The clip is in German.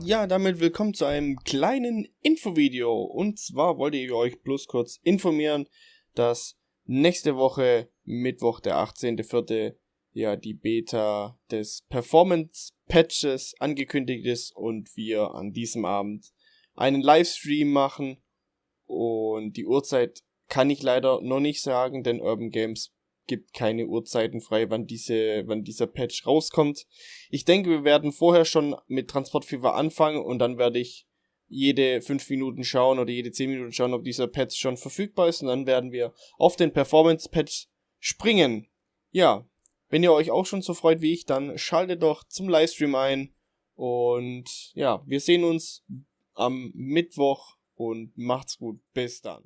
Ja, damit willkommen zu einem kleinen Infovideo. Und zwar wollte ich euch bloß kurz informieren, dass nächste Woche, Mittwoch, der 18.04., ja, die Beta des Performance Patches angekündigt ist und wir an diesem Abend einen Livestream machen. Und die Uhrzeit kann ich leider noch nicht sagen, denn Urban Games gibt keine Uhrzeiten frei, wann diese, wann dieser Patch rauskommt. Ich denke, wir werden vorher schon mit Transport Fever anfangen und dann werde ich jede 5 Minuten schauen oder jede 10 Minuten schauen, ob dieser Patch schon verfügbar ist und dann werden wir auf den Performance Patch springen. Ja, wenn ihr euch auch schon so freut wie ich, dann schaltet doch zum Livestream ein und ja, wir sehen uns am Mittwoch und macht's gut. Bis dann.